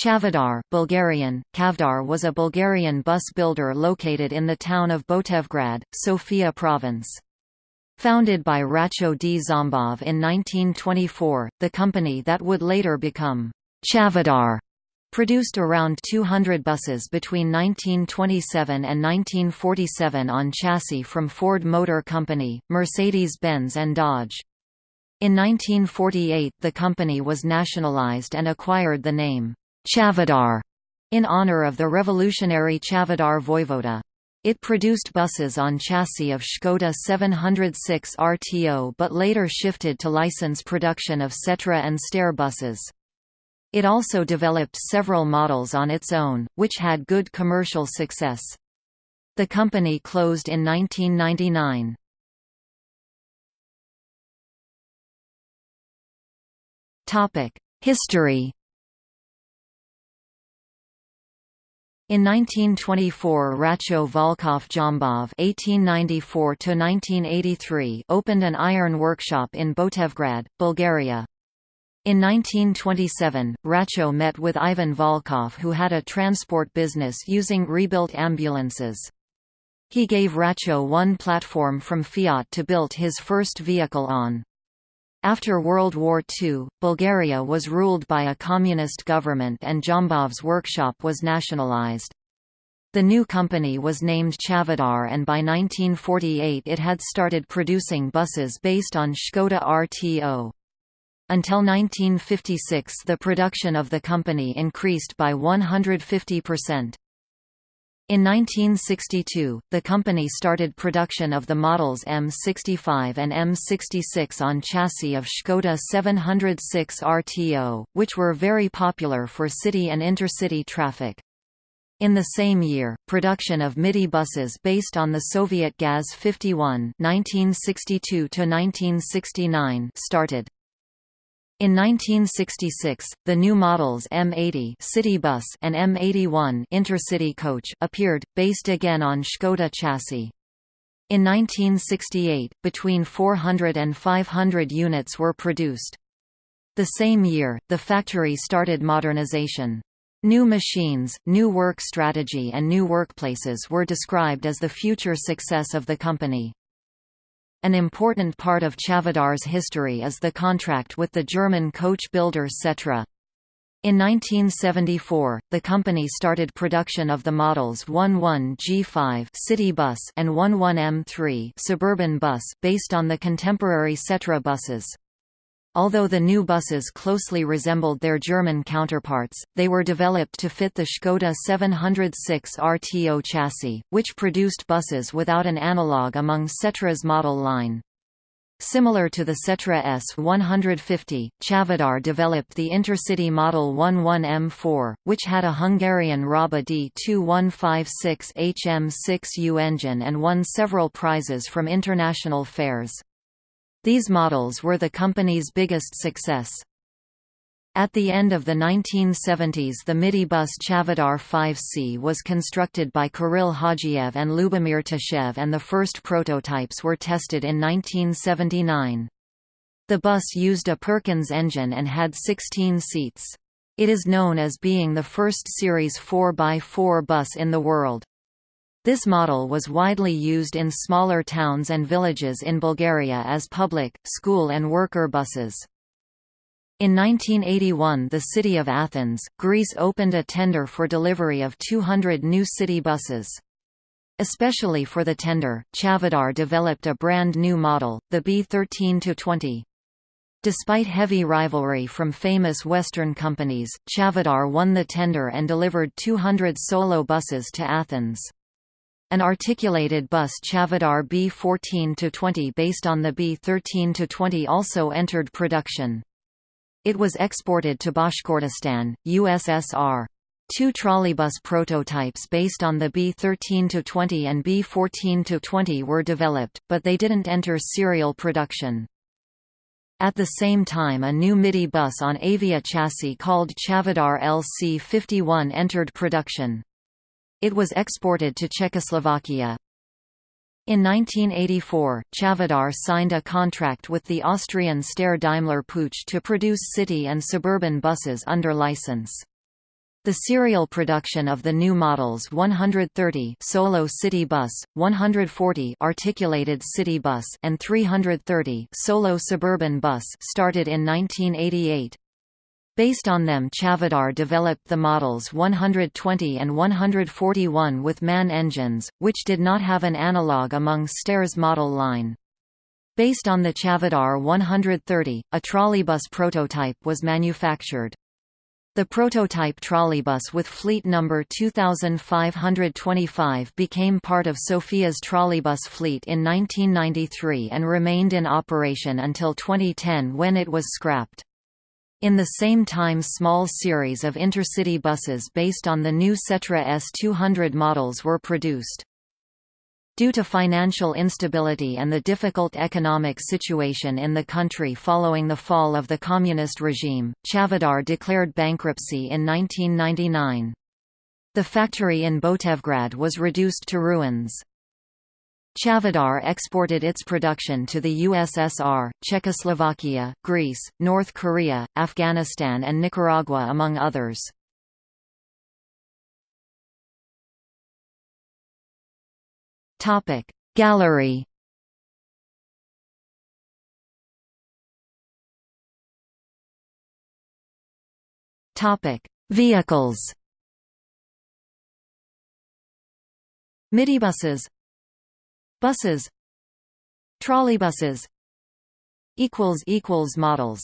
Chavdar Bulgarian, Chavdar was a Bulgarian bus builder located in the town of Botevgrad, Sofia province. Founded by Racho Dzhambov in 1924, the company that would later become Chavdar produced around 200 buses between 1927 and 1947 on chassis from Ford Motor Company, Mercedes-Benz and Dodge. In 1948 the company was nationalized and acquired the name Chavdar in honor of the revolutionary Chavdar voivoda. It produced buses on chassis of Škoda 706 RTO but later shifted to license production of Setra and Steyr buses. It also developed several models on its own, which had good commercial success. The company closed in 1999. History In 1924 Racho Volkov Dzhambov (1894–1983) opened an iron workshop in Botevgrad, Bulgaria. In 1927, Racho met with Ivan Volkov who had a transport business using rebuilt ambulances. He gave Racho one platform from Fiat to build his first vehicle on. After World War II, Bulgaria was ruled by a communist government and Dzhambov's workshop was nationalized. The new company was named Chavdar and by 1948 it had started producing buses based on Škoda RTO. Until 1956 the production of the company increased by 150%. In 1962, the company started production of the models M65 and M66 on chassis of Škoda 706 RTO, which were very popular for city and intercity traffic. In the same year, production of MIDI buses based on the Soviet Gaz 51 1962 started. In 1966, the new models M80 City Bus and M81 Intercity Coach appeared, based again on Škoda chassis. In 1968, between 400 and 500 units were produced. The same year, the factory started modernization. New machines, new work strategy and new workplaces were described as the future success of the company. An important part of Chavdar's history is the contract with the German coach builder Setra. In 1974, the company started production of the models 11 G5 city bus and 11 M3 suburban bus based on the contemporary Setra buses. Although the new buses closely resembled their German counterparts, they were developed to fit the Škoda 706 RTO chassis, which produced buses without an analogue among Setra's model line. Similar to the Setra S150, Chavdar developed the Intercity Model 11M4, which had a Hungarian Raba D2156 HM6U engine and won several prizes from international fairs. These models were the company's biggest success. At the end of the 1970s the MIDI bus Chavdar 5C was constructed by Kirill Hajiev and Lubomir Tashev and the first prototypes were tested in 1979. The bus used a Perkins engine and had 16 seats. It is known as being the first Series 4x4 bus in the world. This model was widely used in smaller towns and villages in Bulgaria as public, school and worker buses. In 1981 the city of Athens, Greece opened a tender for delivery of 200 new city buses. Especially for the tender, Chavdar developed a brand new model, the B13-20. Despite heavy rivalry from famous Western companies, Chavdar won the tender and delivered 200 solo buses to Athens. An articulated bus Chavdar B14-20 based on the B13-20 also entered production. It was exported to Bashkortostan, USSR. Two trolleybus prototypes based on the B13-20 and B14-20 were developed, but they didn't enter serial production. At the same time a new MIDI bus on Avia chassis called Chavdar LC51 entered production. It was exported to Czechoslovakia. In 1984, Chavdar signed a contract with the Austrian Steyr Daimler Puch to produce city and suburban buses under license. The serial production of the new models 130 Solo City Bus, 140 Articulated City Bus and 330 Solo Suburban Bus started in 1988. Based on them Chavdar developed the models 120 and 141 with MAN engines, which did not have an analogue among Steyr's model line. Based on the Chavdar 130, a trolleybus prototype was manufactured. The prototype trolleybus with fleet number 2525 became part of Sofia's trolleybus fleet in 1993 and remained in operation until 2010 when it was scrapped. In the same time small series of intercity buses based on the new Setra S200 models were produced. Due to financial instability and the difficult economic situation in the country following the fall of the communist regime, Chavdar declared bankruptcy in 1999. The factory in Botevgrad was reduced to ruins. Chavdar exported its production to the USSR, Czechoslovakia, Greece, North Korea, Afghanistan and Nicaragua among others. Gallery. Vehicles. Midibuses Buses. Trolleybuses. Models